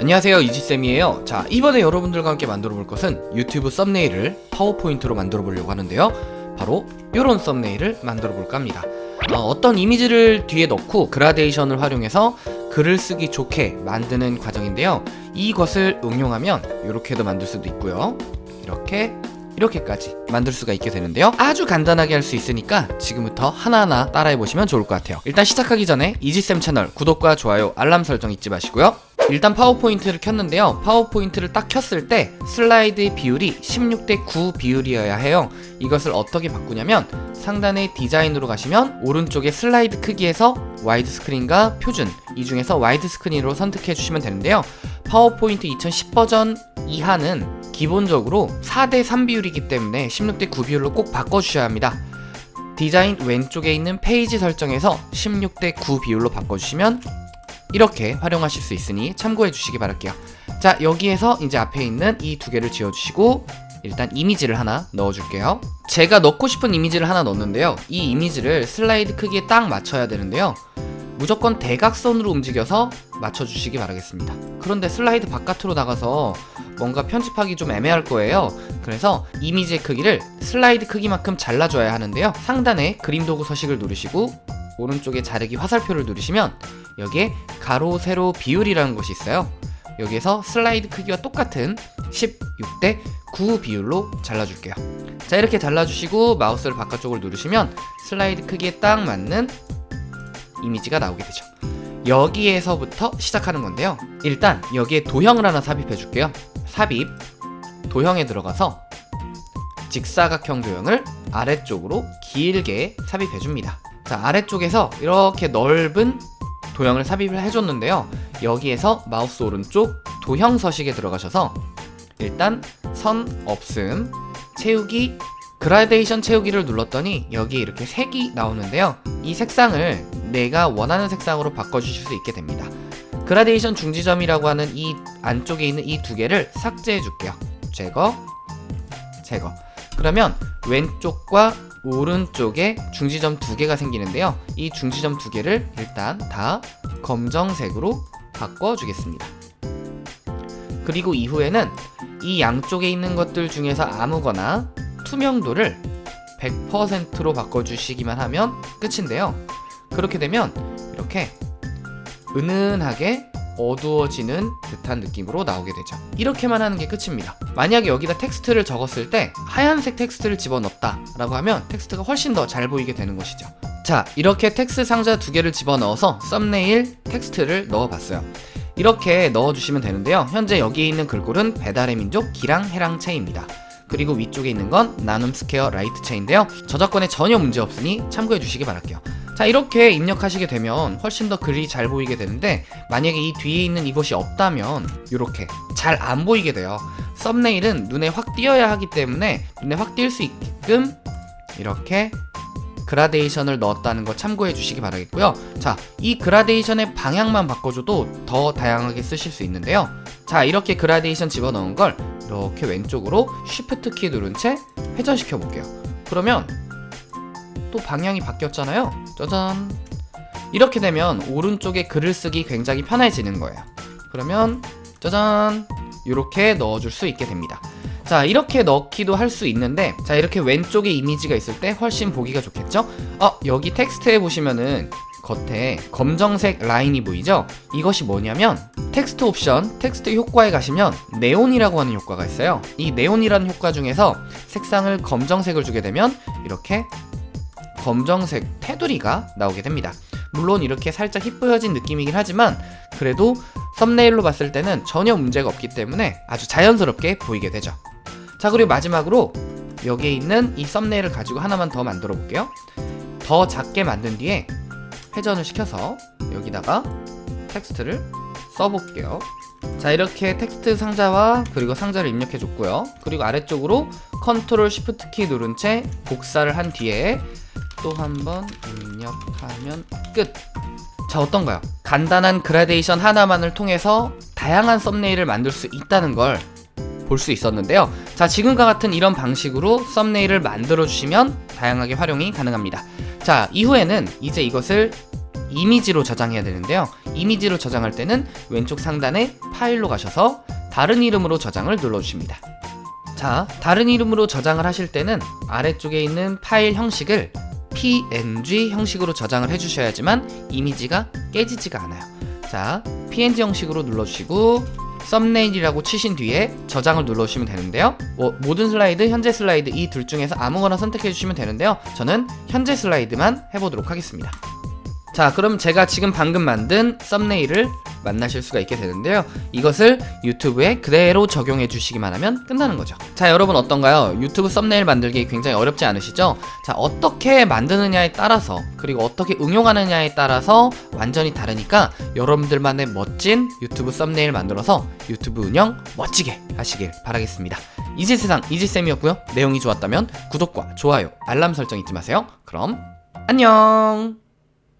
안녕하세요 이지쌤이에요. 자 이번에 여러분들과 함께 만들어 볼 것은 유튜브 썸네일을 파워포인트로 만들어 보려고 하는데요. 바로 이런 썸네일을 만들어 볼까 합니다. 어떤 이미지를 뒤에 넣고 그라데이션을 활용해서 글을 쓰기 좋게 만드는 과정인데요. 이것을 응용하면 이렇게도 만들 수도 있고요. 이렇게 이렇게까지 만들 수가 있게 되는데요. 아주 간단하게 할 수 있으니까 지금부터 하나하나 따라해 보시면 좋을 것 같아요. 일단 시작하기 전에 이지쌤 채널 구독과 좋아요 알람 설정 잊지 마시고요 일단 파워포인트를 켰는데요. 파워포인트를 딱 켰을 때 슬라이드의 비율이 16대 9 비율이어야 해요. 이것을 어떻게 바꾸냐면 상단의 디자인으로 가시면 오른쪽에 슬라이드 크기에서 와이드 스크린과 표준 이 중에서 와이드 스크린으로 선택해 주시면 되는데요. 파워포인트 2010 버전 이하는 기본적으로 4대 3 비율이기 때문에 16대 9 비율로 꼭 바꿔주셔야 합니다. 디자인 왼쪽에 있는 페이지 설정에서 16대 9 비율로 바꿔주시면 이렇게 활용하실 수 있으니 참고해 주시기 바랄게요. 자 여기에서 이제 앞에 있는 이 두 개를 지워주시고 일단 이미지를 하나 넣어줄게요. 제가 넣고 싶은 이미지를 하나 넣었는데요. 이 이미지를 슬라이드 크기에 딱 맞춰야 되는데요. 무조건 대각선으로 움직여서 맞춰주시기 바라겠습니다. 그런데 슬라이드 바깥으로 나가서 뭔가 편집하기 좀 애매할 거예요. 그래서 이미지의 크기를 슬라이드 크기만큼 잘라줘야 하는데요. 상단에 그림 도구 서식을 누르시고 오른쪽에 자르기 화살표를 누르시면 여기에 가로 세로 비율이라는 곳이 있어요. 여기에서 슬라이드 크기와 똑같은 16대 9 비율로 잘라줄게요. 자 이렇게 잘라주시고 마우스를 바깥쪽을 누르시면 슬라이드 크기에 딱 맞는 이미지가 나오게 되죠. 여기에서부터 시작하는 건데요. 일단 여기에 도형을 하나 삽입해 줄게요. 삽입 도형에 들어가서 직사각형 도형을 아래쪽으로 길게 삽입해 줍니다. 자 아래쪽에서 이렇게 넓은 도형을 삽입을 해줬는데요. 여기에서 마우스 오른쪽 도형 서식에 들어가셔서 일단 선 없음 채우기 그라데이션 채우기를 눌렀더니 여기에 이렇게 색이 나오는데요. 이 색상을 내가 원하는 색상으로 바꿔주실 수 있게 됩니다. 그라데이션 중지점이라고 하는 이 안쪽에 있는 이 두 개를 삭제해 줄게요. 제거 제거. 그러면 왼쪽과 오른쪽에 중지점 두 개가 생기는데요. 이 중지점 두 개를 일단 다 검정색으로 바꿔주겠습니다. 그리고 이후에는 이 양쪽에 있는 것들 중에서 아무거나 투명도를 100%로 바꿔주시기만 하면 끝인데요. 그렇게 되면 이렇게 은은하게 어두워지는 듯한 느낌으로 나오게 되죠. 이렇게만 하는 게 끝입니다. 만약에 여기다 텍스트를 적었을 때 하얀색 텍스트를 집어넣었다 라고 하면 텍스트가 훨씬 더 잘 보이게 되는 것이죠. 자 이렇게 텍스트 상자 두 개를 집어넣어서 썸네일 텍스트를 넣어봤어요. 이렇게 넣어주시면 되는데요. 현재 여기에 있는 글꼴은 배달의 민족 기랑 해랑 체입니다. 그리고 위쪽에 있는 건 나눔 스퀘어 라이트 체인데요. 저작권에 전혀 문제 없으니 참고해 주시기 바랄게요 자 이렇게 입력하시게 되면 훨씬 더 글이 잘 보이게 되는데 만약에 이 뒤에 있는 이것이 없다면 이렇게 잘 안 보이게 돼요. 썸네일은 눈에 확 띄어야 하기 때문에 눈에 확 띌 수 있게끔 이렇게 그라데이션을 넣었다는 거 참고해 주시기 바라겠고요. 자이 그라데이션의 방향만 바꿔줘도 더 다양하게 쓰실 수 있는데요. 자 이렇게 그라데이션 집어넣은 걸 이렇게 왼쪽으로 쉬프트 키 누른 채 회전시켜 볼게요. 그러면 또 방향이 바뀌었잖아요. 짜잔. 이렇게 되면 오른쪽에 글을 쓰기 굉장히 편해지는 거예요. 그러면 짜잔. 이렇게 넣어줄 수 있게 됩니다. 자 이렇게 넣기도 할 수 있는데 자 이렇게 왼쪽에 이미지가 있을 때 훨씬 보기가 좋겠죠? 어 여기 텍스트에 보시면은 겉에 검정색 라인이 보이죠? 이것이 뭐냐면 텍스트 옵션 텍스트 효과에 가시면 네온이라고 하는 효과가 있어요. 이 네온이라는 효과 중에서 색상을 검정색을 주게 되면 이렇게 검정색 테두리가 나오게 됩니다. 물론 이렇게 살짝 희뿌여진 느낌이긴 하지만 그래도 썸네일로 봤을 때는 전혀 문제가 없기 때문에 아주 자연스럽게 보이게 되죠. 자 그리고 마지막으로 여기에 있는 이 썸네일을 가지고 하나만 더 만들어 볼게요. 더 작게 만든 뒤에 회전을 시켜서 여기다가 텍스트를 써볼게요 자 이렇게 텍스트 상자와 그리고 상자를 입력해 줬고요 그리고 아래쪽으로 컨트롤 쉬프트 키 누른 채 복사를 한 뒤에 또 한 번 입력하면 끝! 자 어떤가요? 간단한 그라데이션 하나만을 통해서 다양한 썸네일을 만들 수 있다는 걸 볼 수 있었는데요 자 지금과 같은 이런 방식으로 썸네일을 만들어 주시면 다양하게 활용이 가능합니다 자 이후에는 이제 이것을 이미지로 저장해야 되는데요 이미지로 저장할 때는 왼쪽 상단에 파일로 가셔서 다른 이름으로 저장을 눌러주십니다. 자, 다른 이름으로 저장을 하실 때는 아래쪽에 있는 파일 형식을 png 형식으로 저장을 해주셔야지만 이미지가 깨지지가 않아요. 자, png 형식으로 눌러주시고 썸네일이라고 치신 뒤에 저장을 눌러주시면 되는데요. 뭐, 모든 슬라이드, 현재 슬라이드 이 둘 중에서 아무거나 선택해 주시면 되는데요. 저는 현재 슬라이드만 해보도록 하겠습니다. 자, 그럼 제가 지금 방금 만든 썸네일을 만나실 수가 있게 되는데요. 이것을 유튜브에 그대로 적용해 주시기만 하면 끝나는 거죠. 자, 여러분 어떤가요? 유튜브 썸네일 만들기 굉장히 어렵지 않으시죠? 자, 어떻게 만드느냐에 따라서 그리고 어떻게 응용하느냐에 따라서 완전히 다르니까 여러분들만의 멋진 유튜브 썸네일 만들어서 유튜브 운영 멋지게 하시길 바라겠습니다. 이지세상 이지쌤이었고요. 내용이 좋았다면 구독과 좋아요, 알람 설정 잊지 마세요. 그럼 안녕!